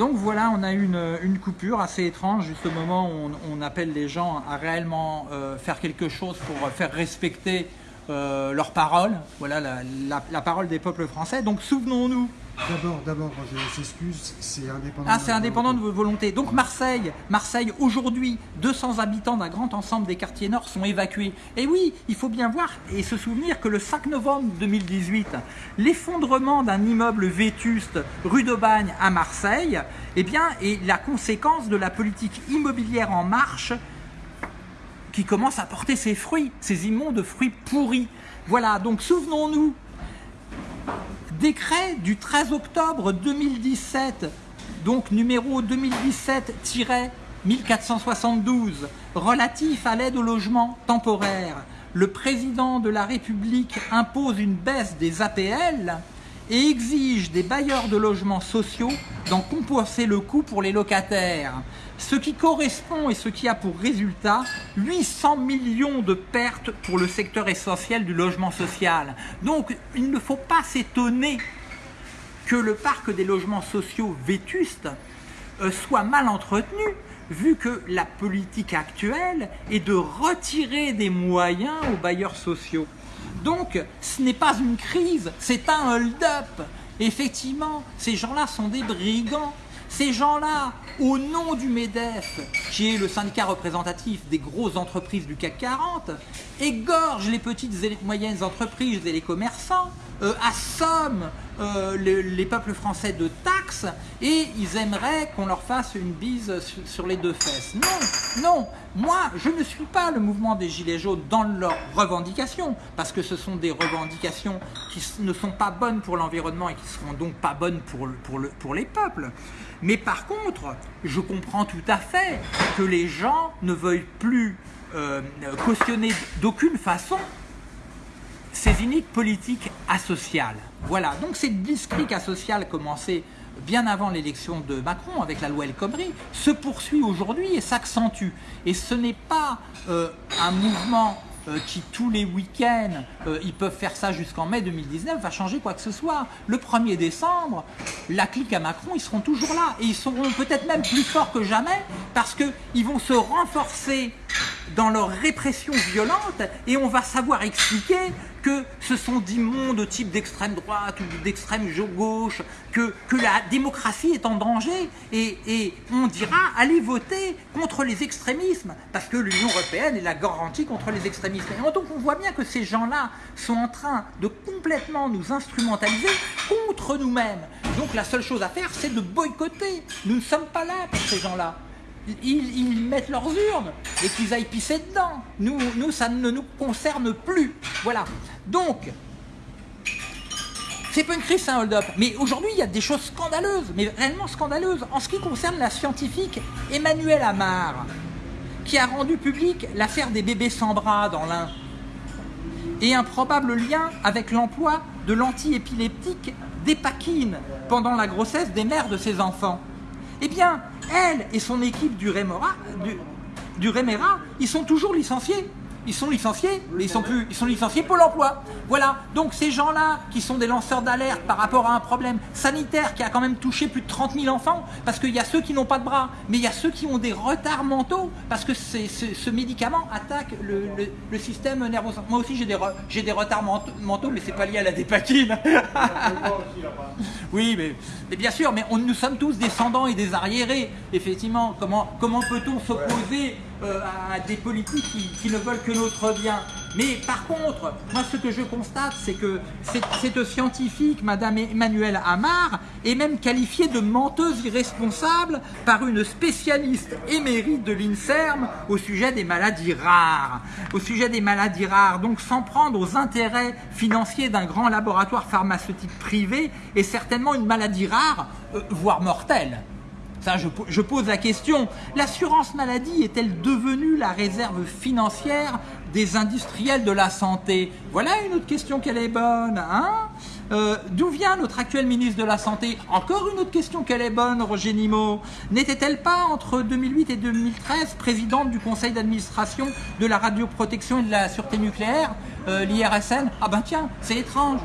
Donc voilà, on a eu une, coupure assez étrange, juste au moment où on, on appelle les gens à réellement euh, faire quelque chose pour faire respecter euh, leurs paroles, voilà la, la- la parole des peuples français. Donc souvenons-nous D'abord, d'abord, je s'excuse, c'est indépendant. Ah, c'est indépendant de vos volontés. Donc Marseille, Marseille aujourd'hui, 200 habitants d'un grand ensemble des quartiers nord sont évacués. Et oui, il faut bien voir et se souvenir que le 5 novembre 2018, l'effondrement d'un immeuble vétuste rue d'Aubagne à Marseille, eh bien, est la conséquence de la politique immobilière en marche qui commence à porter ses fruits, ses immondes fruits pourris. Voilà, donc souvenons-nous décret du 13 octobre 2017, donc numéro 2017-1472, relatif à l'aide au logement temporaire. Le président de la République impose une baisse des APL et exige des bailleurs de logements sociaux d'en compenser le coût pour les locataires. Ce qui correspond et ce qui a pour résultat 800 millions de pertes pour le secteur essentiel du logement social. Donc il ne faut pas s'étonner que le parc des logements sociaux vétustes euh, soit mal entretenu, vu que la politique actuelle est de retirer des moyens aux bailleurs sociaux. Donc, ce n'est pas une crise, c'est un hold-up. Effectivement, ces gens-là sont des brigands. Ces gens-là, au nom du MEDEF, qui est le syndicat représentatif des grosses entreprises du CAC 40, égorgent les petites et moyennes entreprises et les commerçants, euh, assomment euh, le- les peuples français de taxes et ils aimeraient qu'on leur fasse une bise sur les deux fesses. Non, non, moi je ne suis pas le mouvement des Gilets jaunes dans leurs revendications, parce que ce sont des revendications qui ne sont pas bonnes pour l'environnement et qui seront donc pas bonnes pour, pour, le- pour les peuples. Mais par contre, je comprends tout à fait que les gens ne veuillent plus euh, cautionner d'aucune façon ces iniques politiques asociales. Voilà, donc cette blitzkrieg asociale commencée bien avant l'élection de Macron avec la loi El Khomri se poursuit aujourd'hui et s'accentue. Et ce n'est pas euh, un mouvement euh, qui tous les week-ends, euh, ils peuvent faire ça jusqu'en mai 2019, va changer quoi que ce soit. Le 1er décembre, la clique à Macron, ils seront toujours là et ils seront peut-être même plus forts que jamais parce qu'ils vont se renforcer dans leur répression violente et on va savoir expliquer que ce sont d'immondes types d'extrême droite ou d'extrême gauche, que, que la démocratie est en danger et, et on dira allez voter contre les extrémismes parce que l'Union Européenne est la garantie contre les extrémismes. Et donc on voit bien que ces gens-là sont en train de complètement nous instrumentaliser contre nous-mêmes. Donc la seule chose à faire c'est de boycotter. Nous ne sommes pas là pour ces gens-là ils, mettent leurs urnes et qu'ils aillent pisser dedans. Nous, nous, ça ne nous concerne plus. Voilà. Donc, c'est pas une crise, c'est un hold-up. Mais aujourd'hui, il y a des choses scandaleuses, mais réellement scandaleuses. En ce qui concerne la scientifique Emmanuelle Amar, qui a rendu public l'affaire des bébés sans bras dans l'Ain, et un probable lien avec l'emploi de l'antiépileptique d'épakine pendant la grossesse des mères de ses enfants. Eh bien, elle et son équipe du Remera, ils sont toujours licenciés. Ils sont licenciés, mais ils sont plus, ils sont licenciés Pôle emploi. Voilà. Donc ces gens-là, qui sont des lanceurs d'alerte par rapport à un problème sanitaire qui a quand même touché plus de 30 000 enfants, parce qu'il y a ceux qui n'ont pas de bras, mais il y a ceux qui ont des retards mentaux, parce que ce médicament attaque le, le- le système nerveux. Moi aussi j'ai des, re- j'ai des retards ment- mentaux, mais c'est pas lié à la dépakine. Oui, mais, mais bien sûr, mais on, nous sommes tous descendants et des arriérés. Effectivement, comment, comment peut-on s'opposer euh, à des politiques qui, ne veulent que notre bien Mais par contre, moi ce que je constate, c'est que cette, scientifique, Madame Emmanuelle Amar, est même qualifiée de menteuse irresponsable par une spécialiste émérite de l'INSERM au sujet des maladies rares. Au sujet des maladies rares, donc sans prendre aux intérêts financiers d'un grand laboratoire pharmaceutique privé, est certainement une maladie rare, euh, voire mortelle. Ça, je, po- je pose la question. L'assurance maladie est-elle devenue la réserve financière des industriels de la santé? Voilà une autre question qu'elle est bonne. Hein? Euh, D'où vient notre actuel ministre de la Santé? Encore une autre question qu'elle est bonne, Roger Nimot. N'était-elle pas entre 2008 et 2013 présidente du conseil d'administration de la radioprotection et de la sûreté nucléaire, euh, l'IRSN Ah ben tiens, c'est étrange.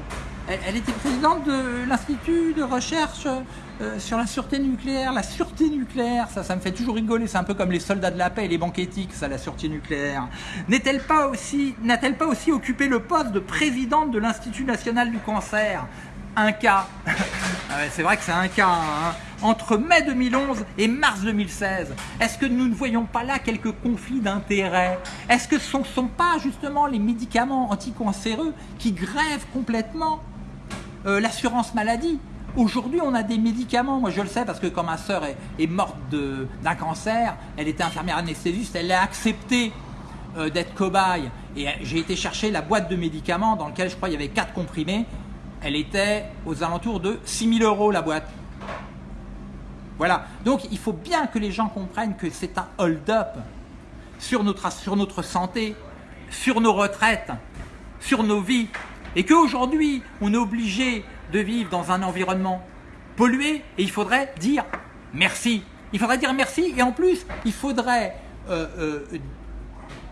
elle était présidente de l'Institut de recherche euh, sur la sûreté nucléaire. La sûreté nucléaire, ça, ça me fait toujours rigoler. C'est un peu comme les soldats de la paix et les banques éthiques, ça, la sûreté nucléaire. N'est-elle pas aussi, n'a-t-elle pas aussi occupé le poste de présidente de l'Institut national du cancer? Un cas, Ah c'est vrai que c'est un cas, hein. entre mai 2011 et mars 2016, est-ce que nous ne voyons pas là quelques conflits d'intérêts? Est-ce que ce ne sont pas justement les médicaments anticancéreux qui grèvent complètement euh, l'assurance maladie? Aujourd'hui, on a des médicaments, moi je le sais parce que quand ma sœur est, morte d'un cancer, elle était infirmière anesthésiste, elle a accepté euh, d'être cobaye. Et euh, j'ai été chercher la boîte de médicaments dans laquelle je crois il y avait 4 comprimés. Elle était aux alentours de 6000 euros la boîte. Voilà. Donc il faut bien que les gens comprennent que c'est un hold-up sur notre santé, sur nos retraites, sur nos vies. Et qu'aujourd'hui, on est obligé de vivre dans un environnement pollué et il faudrait dire merci. Il faudrait dire merci et en plus, il faudrait euh, euh,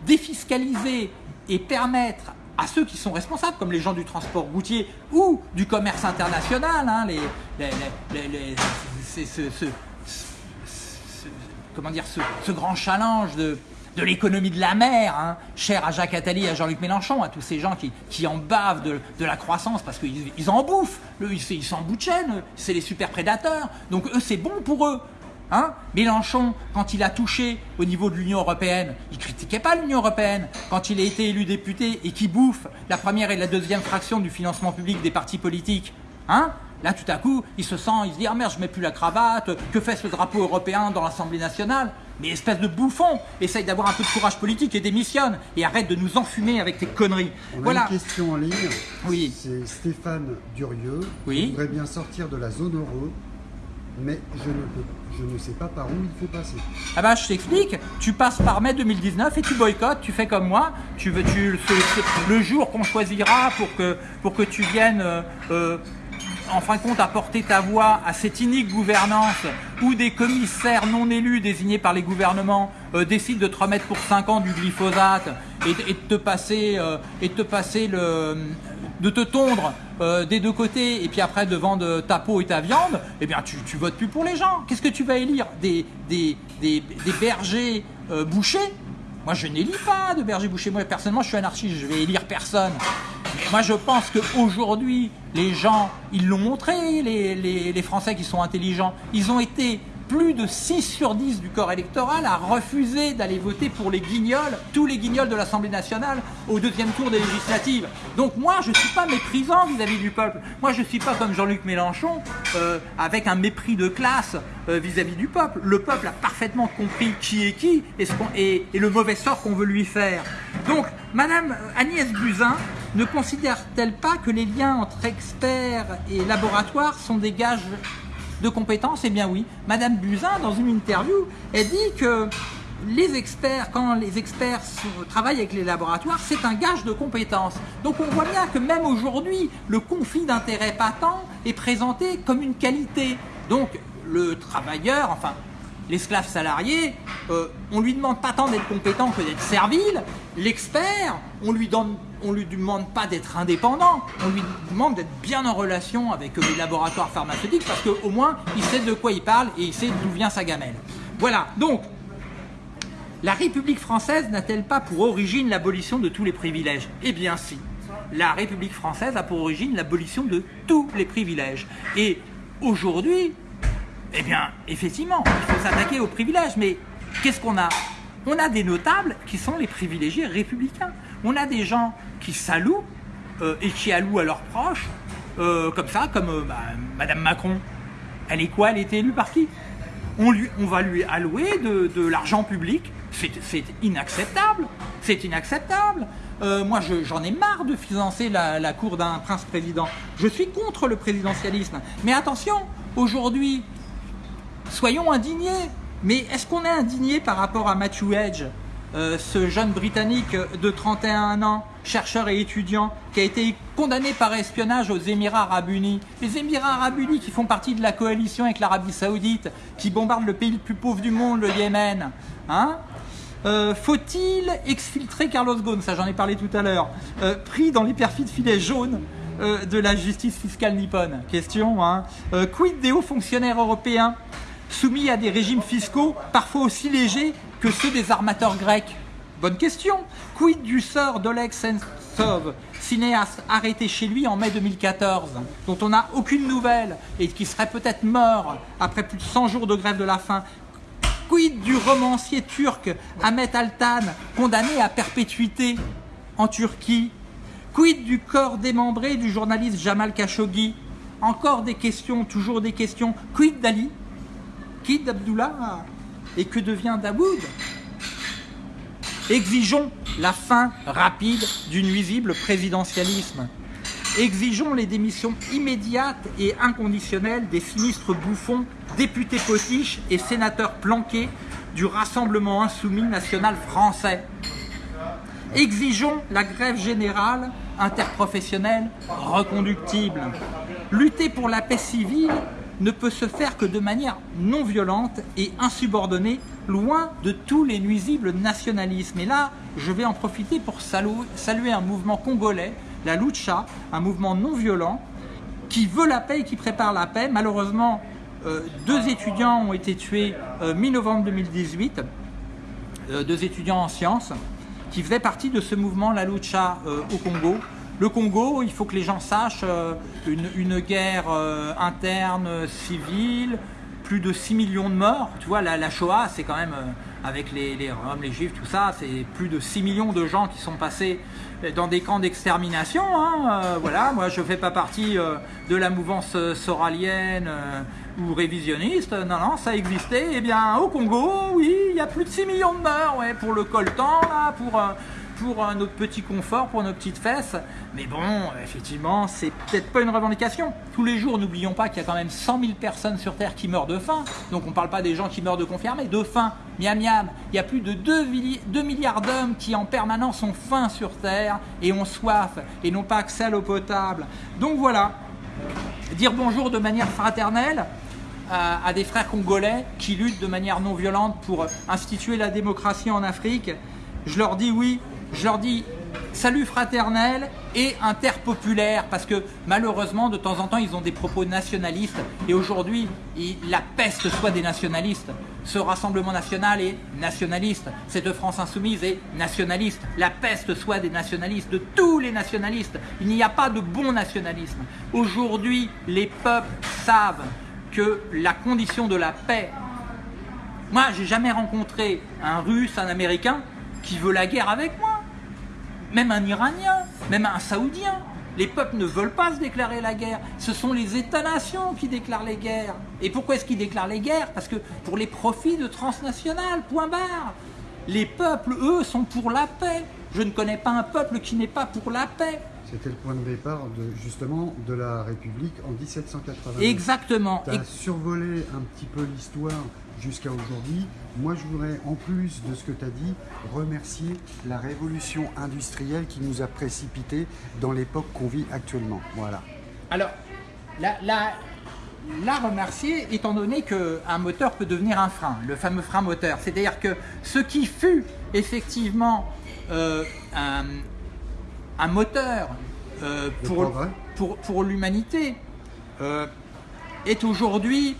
défiscaliser et permettre à ceux qui sont responsables, comme les gens du transport routier ou du commerce international, hein, les, les- les- ce, comment dire, ce grand challenge de, de l'économie de la mer, hein, cher à Jacques Attali à Jean-Luc Mélenchon, à tous ces gens qui, en bavent de, la croissance parce qu'ils ils en bouffent, ils, ils sont en bout de chaîne, c'est les super prédateurs, donc eux c'est bon pour eux. Hein. Mélenchon, quand il a touché au niveau de l'Union Européenne, il critiquait pas l'Union Européenne. Quand il a été élu député et qui bouffe la première et la deuxième fraction du financement public des partis politiques, hein Là, tout à coup, il se sent, il se dit Ah merde, je mets plus la cravate, que fait ce drapeau européen dans l'Assemblée nationale? Mais espèce de bouffon, essaye d'avoir un peu de courage politique et démissionne et arrête de nous enfumer avec tes conneries. On a voilà. une question en ligne. Oui. C'est Stéphane Durieux. Oui. Je voudrais bien sortir de la zone euro, mais je ne, peux, je ne sais pas par où il faut passer. Ah bah je t'explique, tu passes par mai 2019 et tu boycottes, tu fais comme moi, tu veux tu le jour qu'on choisira pour que pour que tu viennes euh, euh, en fin de compte apporter ta voix à cette inique gouvernance où des commissaires non élus désignés par les gouvernements euh, décident de te remettre pour 5 ans du glyphosate et, de- te passer euh, et de te passer le de te tondre euh, des deux côtés et puis après de vendre ta peau et ta viande, eh bien tu, votes plus pour les gens. Qu'est-ce que tu vas élire? Des, des, des, bergers bouchers? Moi je n'élis pas de bergers bouchers. Moi personnellement je suis anarchiste, je vais élire personne. Mais moi je pense qu'aujourd'hui les gens, ils l'ont montré, les, Français qui sont intelligents, ils ont été plus de 6 sur 10 du corps électoral à refuser d'aller voter pour les guignols, tous les guignols de l'Assemblée nationale au deuxième tour des législatives. Donc moi, je ne suis pas méprisant vis-à-vis du peuple. Moi, je ne suis pas comme Jean-Luc Mélenchon, euh, avec un mépris de classe euh, vis-à-vis du peuple. Le peuple a parfaitement compris qui est qui et, ce et le mauvais sort qu'on veut lui faire. Donc, Madame Agnès Buzyn ne considère-t-elle pas que les liens entre experts et laboratoires sont des gages de compétences? Eh bien oui. Madame Buzyn, dans une interview, elle dit que les experts, quand les experts travaillent avec les laboratoires, c'est un gage de compétences. Donc on voit bien que même aujourd'hui, le conflit d'intérêts patent est présenté comme une qualité. Donc le travailleur, enfin l'esclave salarié, euh, on lui demande pas tant d'être compétent que d'être servile. L'expert, on lui lui demande pas d'être indépendant, on lui demande d'être bien en relation avec euh, les laboratoires pharmaceutiques parce qu'au moins il sait de quoi il parle et il sait d'où vient sa gamelle. Voilà. Donc la République française n'a-t-elle pas pour origine l'abolition de tous les privilèges? Eh bien si. La République française a pour origine l'abolition de tous les privilèges. Et aujourd'hui, eh bien, effectivement, il faut s'attaquer aux privilèges. Mais qu'est-ce qu'on a? On a des notables qui sont les privilégiés républicains. On a des gens qui s'allouent euh, et qui allouent à leurs proches, euh, comme ça, comme euh, bah, Madame Macron. Elle est quoi? Elle été élue par qui? On, lui, on va lui allouer de, l'argent public. C'est inacceptable. C'est inacceptable. Euh, moi, je- j'en ai marre de financer la, la cour d'un prince-président. Je suis contre le présidentialisme. Mais attention, aujourd'hui, soyons indignés. Mais est-ce qu'on est indigné par rapport à Matthew Edge, euh, ce jeune Britannique de 31 ans, chercheur et étudiant, qui a été condamné par espionnage aux Émirats Arabes Unis? Les Émirats Arabes Unis qui font partie de la coalition avec l'Arabie Saoudite, qui bombarde le pays le plus pauvre du monde, le Yémen. Hein? Euh, Faut-il exfiltrer Carlos Ghosn? Ça, j'en ai parlé tout à l'heure. Euh, pris dans les perfides filets jaunes de la justice fiscale nippone Question, hein? Quid des hauts fonctionnaires européens soumis à des régimes fiscaux parfois aussi légers que ceux des armateurs grecs Bonne question. Quid du sort d'Oleg Sentsov, cinéaste arrêté chez lui en mai 2014, dont on n'a aucune nouvelle et qui serait peut-être mort après plus de 100 jours de grève de la faim? Quid du romancier turc Ahmet Altan, condamné à perpétuité en Turquie? Quid du corps démembré du journaliste Jamal Khashoggi? Encore des questions, toujours des questions. Quid d'Ali Quid d'Abdullah Et que devient Daoud? Exigeons la fin rapide du nuisible présidentialisme. Exigeons les démissions immédiates et inconditionnelles des sinistres bouffons, députés potiches et sénateurs planqués du Rassemblement Insoumis National Français. Exigeons la grève générale interprofessionnelle reconductible. Lutter pour la paix civile ne peut se faire que de manière non violente et insubordonnée, loin de tous les nuisibles nationalismes. Et là, je vais en profiter pour saluer un mouvement congolais, la Lucha, un mouvement non violent, qui veut la paix et qui prépare la paix. Malheureusement, euh, deux étudiants ont été tués euh, mi-novembre 2018, euh, deux étudiants en sciences, qui faisaient partie de ce mouvement, la Lucha, au Congo. Le Congo, il faut que les gens sachent, euh, une, guerre euh, interne, civile, plus de 6 millions de morts. Tu vois, la, Shoah, c'est quand même, euh, avec les, Roms, les Juifs, tout ça, c'est plus de 6 millions de gens qui sont passés dans des camps d'extermination. Hein, voilà, moi, je ne fais pas partie de la mouvance soralienne ou révisionniste. Non, non, ça existait. Eh bien, au Congo, oui, il y a plus de 6 millions de morts ouais, pour le coltan, là, pour pour notre petit confort, pour nos petites fesses. Mais bon, effectivement, c'est peut-être pas une revendication. Tous les jours, n'oublions pas qu'il y a quand même 100 000 personnes sur Terre qui meurent de faim. Donc on ne parle pas des gens qui meurent de confirmer, mais de faim. Miam miam, il y a plus de 2, 2 milliards d'hommes qui en permanence ont faim sur Terre et ont soif et n'ont pas accès à l'eau potable. Donc voilà, dire bonjour de manière fraternelle, à, des frères congolais qui luttent de manière non violente pour instituer la démocratie en Afrique. Je leur dis oui, je leur dis salut fraternel et interpopulaire parce que malheureusement de temps en temps ils ont des propos nationalistes et aujourd'hui la peste soit des nationalistes. Ce Rassemblement National est nationaliste, cette France Insoumise est nationaliste, la peste soit des nationalistes, de tous les nationalistes. Il n'y a pas de bon nationalisme. Aujourd'hui les peuples savent que la condition de la paix, moi j'ai jamais rencontré un russe, un américain qui veut la guerre avec moi même un Iranien, même un Saoudien. Les peuples ne veulent pas se déclarer la guerre. Ce sont les États-nations qui déclarent les guerres. Et pourquoi est-ce qu'ils déclarent les guerres? Parce que pour les profits de transnationales, point barre. Les peuples, eux, sont pour la paix. Je ne connais pas un peuple qui n'est pas pour la paix. C'était le point de départ de, justement de la République en 1780. Exactement. Tu as survolé un petit peu l'histoire jusqu'à aujourd'hui. Moi, je voudrais, en plus de ce que tu as dit, remercier la révolution industrielle qui nous a précipité dans l'époque qu'on vit actuellement. Voilà. Alors, la, la, remercier étant donné qu'un moteur peut devenir un frein, le fameux frein moteur. C'est-à-dire que ce qui fut effectivement euh, un, moteur euh, pour, pour, pour l'humanité euh, est aujourd'hui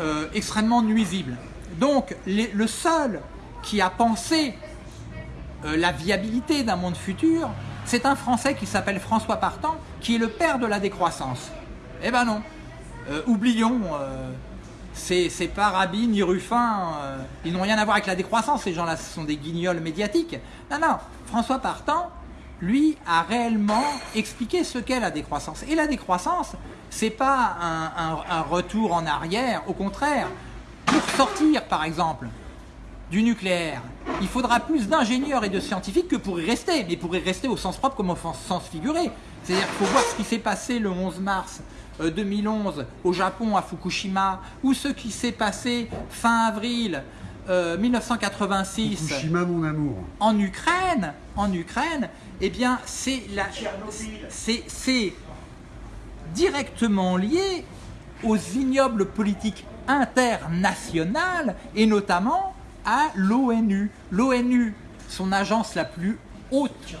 euh, extrêmement nuisible. Donc le seul qui a pensé la viabilité d'un monde futur, c'est un Français qui s'appelle François Partant, qui est le père de la décroissance. Eh ben non, oublions, c'est pas Rabi ni Ruffin, ils n'ont rien à voir avec la décroissance, ces gens-là, ce sont des guignols médiatiques. Non, non, François Partant, lui, a réellement expliqué ce qu'est la décroissance. Et la décroissance, c'est pas un, retour en arrière, au contraire. Pour sortir, par exemple, du nucléaire, il faudra plus d'ingénieurs et de scientifiques que pour y rester, mais pour y rester au sens propre comme au sens figuré. C'est-à-dire qu'il faut voir ce qui s'est passé le 11 mars 2011 euh, au Japon, à Fukushima, ou ce qui s'est passé fin avril 1986 euh, Fukushima, mon amour. en Ukraine, en Ukraine, eh bien c'est la, c'est directement lié aux ignobles politiques internationales et notamment à l'ONU. L'ONU, son agence la plus haute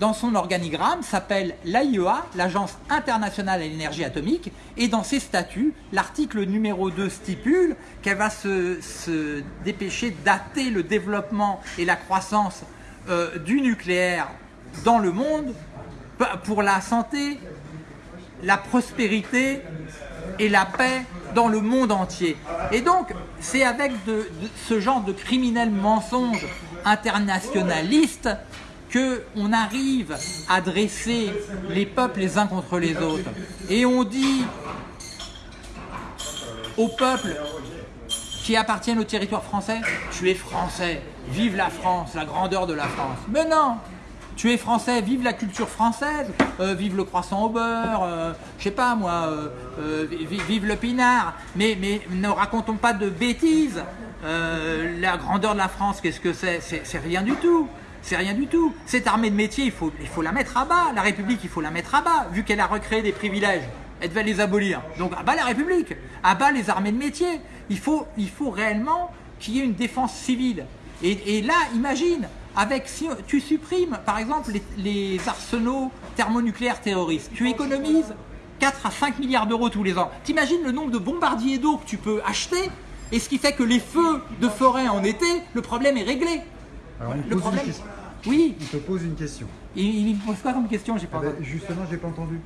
dans son organigramme s'appelle l'AIEA, l'Agence internationale à l'énergie atomique, et dans ses statuts, l'article numéro 2 stipule qu'elle va se, dépêcher dater le développement et la croissance euh, du nucléaire dans le monde pour la santé, la prospérité et la paix dans le monde entier. Et donc, c'est avec ce genre de criminels mensonges internationalistes qu'on arrive à dresser les peuples les uns contre les autres. Et on dit aux peuples qui appartiennent au territoire français, tu es français, vive la France, la grandeur de la France. Mais non, tu es français, vive la culture française, euh, vive le croissant au beurre, euh, je sais pas moi, euh, vive le pinard, mais, ne racontons pas de bêtises. la grandeur de la France, qu'est-ce que c'est? C'est rien du tout. C'est rien du tout. Cette armée de métier, il faut, la mettre à bas. La République, il faut la mettre à bas, vu qu'elle a recréé des privilèges. Elle devait les abolir. Donc à bas la République, à bas les armées de métier. Il faut réellement qu'il y ait une défense civile. Et, là, imagine, avec, si tu supprimes par exemple les, arsenaux thermonucléaires terroristes, tu économises 4 à 5 milliards d'euros tous les ans. T'imagines le nombre de bombardiers d'eau que tu peux acheter et ce qui fait que les feux de forêt en été, le problème est réglé. le problème... Oui. Il te pose une question. Il, me pose quoi comme question J'ai pas eh ben, Justement, j'ai pas entendu.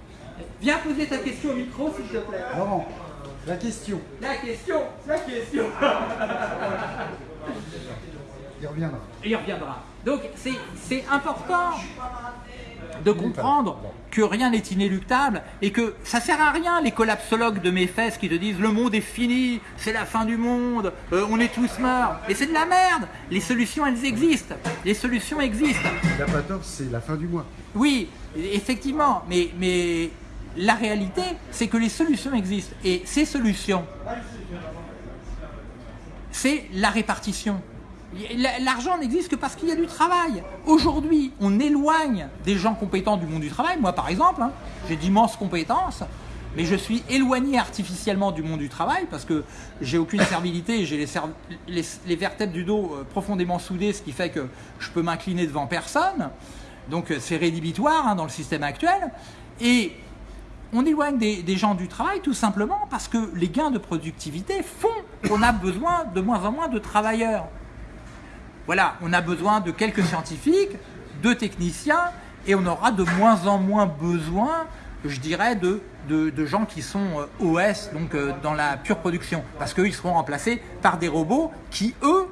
Viens poser ta question au micro, s'il te plaît. Non, la question. La question, la question. Il reviendra. Il reviendra. Donc c'est important de comprendre que rien n'est inéluctable et que ça sert à rien les collapsologues de mes fesses qui te disent le monde est fini, c'est la fin du monde, euh, on est tous morts. Et c'est de la merde. Les solutions, elles existent. Les solutions existent. La patorse, c'est la fin du mois. Oui, effectivement. Mais, mais la réalité, c'est que les solutions existent. Et ces solutions, c'est la répartition. L'argent n'existe que parce qu'il y a du travail. Aujourd'hui, on éloigne des gens compétents du monde du travail. Moi, par exemple, hein, j'ai d'immenses compétences, mais je suis éloigné artificiellement du monde du travail parce que j'ai aucune servilité, j'ai les, vertèbres du dos euh, profondément soudées, ce qui fait que je peux m'incliner devant personne. Donc euh, c'est rédhibitoire hein, dans le système actuel. Et on éloigne des, des, gens du travail tout simplement parce que les gains de productivité font qu'on a besoin de moins en moins de travailleurs. Voilà, on a besoin de quelques scientifiques, de techniciens, et on aura de moins en moins besoin, je dirais, de, gens qui sont euh, OS, donc euh, dans la pure production, parce qu'ils seront remplacés par des robots qui, eux,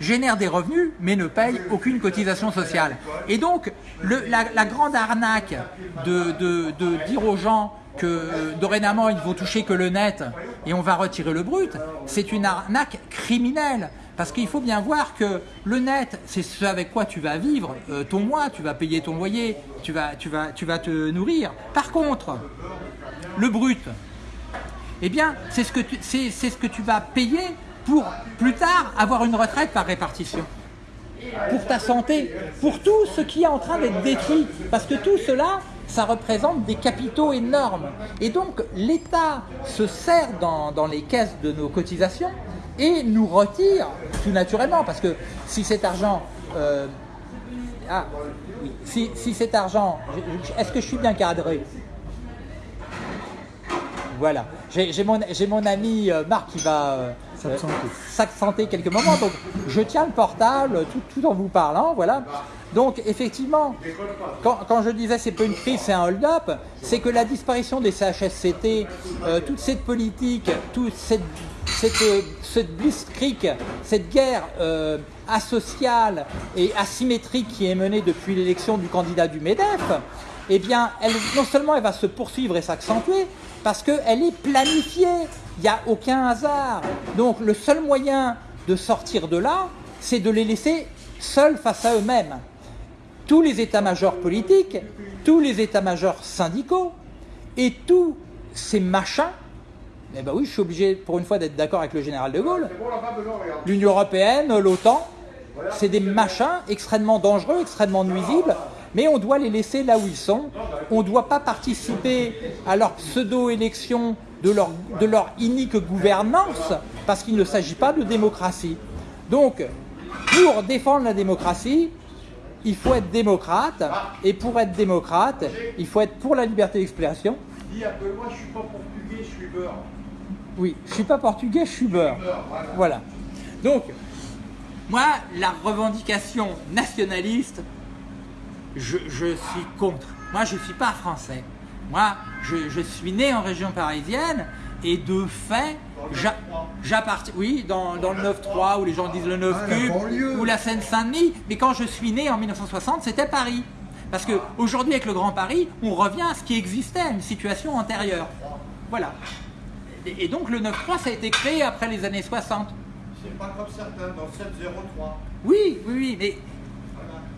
génèrent des revenus, mais ne payent aucune cotisation sociale. Et donc, la, grande arnaque de, de, dire aux gens que euh, dorénavant, ils ne vont toucher que le net et on va retirer le brut, c'est une arnaque criminelle. Parce qu'il faut bien voir que le net, c'est ce avec quoi tu vas vivre euh, ton mois, tu vas payer ton loyer, tu vas, tu, vas, tu vas te nourrir. Par contre, le brut, eh bien, c'est ce, que tu, ce que tu vas payer pour plus tard avoir une retraite par répartition. Pour ta santé, pour tout ce qui est en train d'être détruit. Parce que tout cela, ça représente des capitaux énormes. Et donc, l'État se sert dans, dans les caisses de nos cotisations et nous retire tout naturellement parce que si cet argent euh, ah, si, cet argent est-ce que je suis bien cadré? Voilà. J'ai mon, mon, ami euh, Marc qui va euh, s'accenter quelques moments. Donc je tiens le portable tout, en vous parlant voilà. Donc effectivement quand, quand je disais c'est pas une crise c'est un hold-up c'est que la disparition des CHSCT toute cette politique toute cette cette, cette blitzkrieg, cette guerre euh, asociale et asymétrique qui est menée depuis l'élection du candidat du MEDEF, eh non seulement elle va se poursuivre et s'accentuer, parce qu'elle est planifiée, il n'y a aucun hasard. Donc le seul moyen de sortir de là, c'est de les laisser seuls face à eux-mêmes. Tous les états-majors politiques, tous les états-majors syndicaux et tous ces machins eh bien oui, je suis obligé pour une fois d'être d'accord avec le général de Gaulle. L'Union Européenne, l'OTAN, c'est des machins extrêmement dangereux, extrêmement nuisibles, mais on doit les laisser là où ils sont. On ne doit pas participer à leur pseudo-élection de leur, inique gouvernance, parce qu'il ne s'agit pas de démocratie. Donc, pour défendre la démocratie, il faut être démocrate. Et pour être démocrate, il faut être pour la liberté d'expression. Dis, je suis pas je suis beurre. Oui, je suis pas portugais, je suis beurre. Voilà. Voilà. Donc, moi, la revendication nationaliste, je, je suis contre. Moi, je ne suis pas français. Moi, je, je suis né en région parisienne et de fait, j'a- j'appartiens. Oui, dans, dans le 9-3 où les gens disent le 9 Ah, ou la Seine-Saint-Denis. Mais quand je suis né en 1960, c'était Paris. Parce qu'aujourd'hui, avec le Grand Paris, on revient à ce qui existait, à une situation antérieure. Voilà. Et donc le 9-3, ça a été créé après les années 60. C'est pas comme certains, dans 703. Oui, oui, oui, mais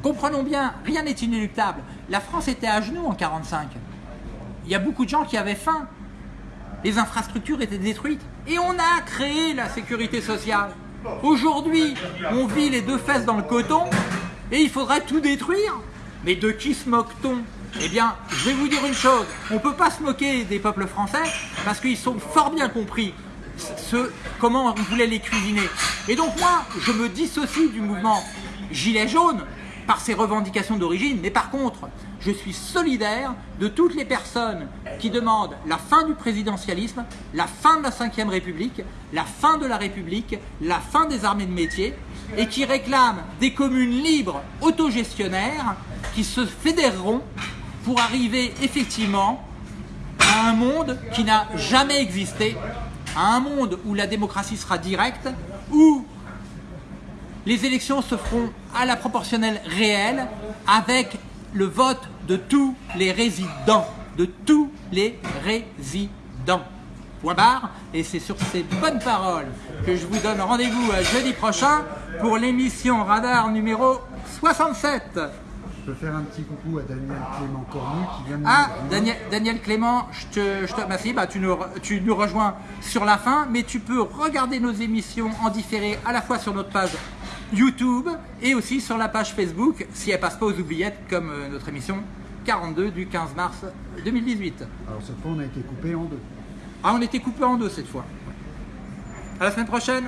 comprenons bien, rien n'est inéluctable. La France était à genoux en 45. Il y a beaucoup de gens qui avaient faim. Les infrastructures étaient détruites. Et on a créé la sécurité sociale. Aujourd'hui, on vit les deux fesses dans le coton et il faudrait tout détruire. Mais de qui se moque-t-on? Eh bien, je vais vous dire une chose. On ne peut pas se moquer des peuples français parce qu'ils sont fort bien compris ce, comment on voulait les cuisiner. Et donc moi, je me dissocie du mouvement Gilet jaune par ses revendications d'origine, mais par contre, je suis solidaire de toutes les personnes qui demandent la fin du présidentialisme, la fin de la Ve République, la fin de la République, la fin des armées de métier, et qui réclament des communes libres, autogestionnaires, qui se fédéreront pour arriver effectivement à un monde qui n'a jamais existé, à un monde où la démocratie sera directe, où les élections se feront à la proportionnelle réelle avec le vote de tous les résidents, de tous les résidents. Point barre. Et c'est sur ces bonnes paroles que je vous donne rendez-vous à jeudi prochain pour l'émission Radar numéro 67. Peux faire un petit coucou à Daniel Clément Cornu qui vient de nous Ah, rejoindre. Daniel, Daniel Clément, je te, je te remercie. Bah, tu, nous, re- tu nous rejoins sur la fin, mais tu peux regarder nos émissions en différé à la fois sur notre page YouTube et aussi sur la page Facebook si elle passe pas aux oubliettes comme euh, notre émission 42 du 15 mars 2018. Alors cette fois, on a été coupé en deux. Ah, on était coupé en deux cette fois. À la semaine prochaine